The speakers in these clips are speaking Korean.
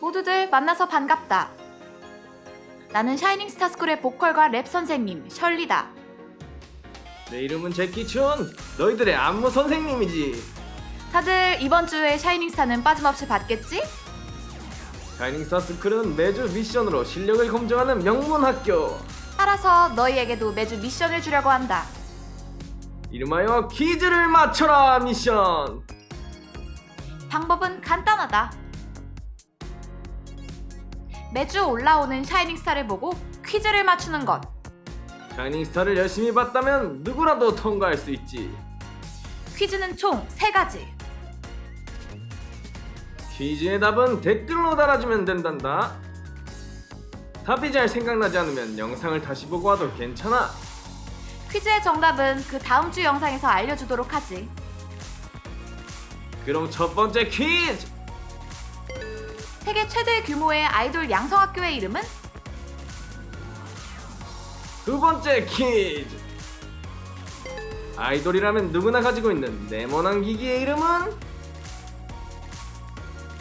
모두들 만나서 반갑다. 나는 샤이닝 스타 스쿨의 보컬과 랩 선생님 셜리다. 내 이름은 제키춘 너희들의 안무 선생님이지 다들 이번 주에 샤이닝 스타는 빠짐없이 받겠지? 샤이닝스타 스쿨은 매주 미션으로 실력을 검증하는 명문 학교 따라서 너희에게도 매주 미션을 주려고 한다. 이름하여 퀴즈를 맞춰라 미션 방법은 간단하다. 매주 올라오는 샤이닝 스타를 보고 퀴즈를 맞추는 것. 샤이닝스타를 열심히 봤다면 누구라도 통과할 수 있지 퀴즈는 총 3가지. 퀴즈의 답은 댓글로 달아주면 된단다 답이 잘 생각나지 않으면 영상을 다시 보고 와도 괜찮아 퀴즈의 정답은 그 다음 주 영상에서 알려주도록 하지. 그럼 첫 번째 퀴즈 세계 최대 규모의 아이돌 양성학교의 이름은? 두 번째 퀴즈 아이돌이라면 누구나 가지고 있는 네모난 기기의 이름은?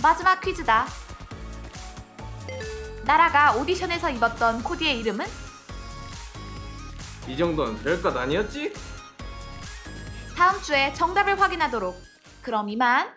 마지막 퀴즈다. 나라가 오디션에서 입었던 코디의 이름은? 이 정도는 별것 아니었지? 다음 주에 정답을 확인하도록. 그럼 이만.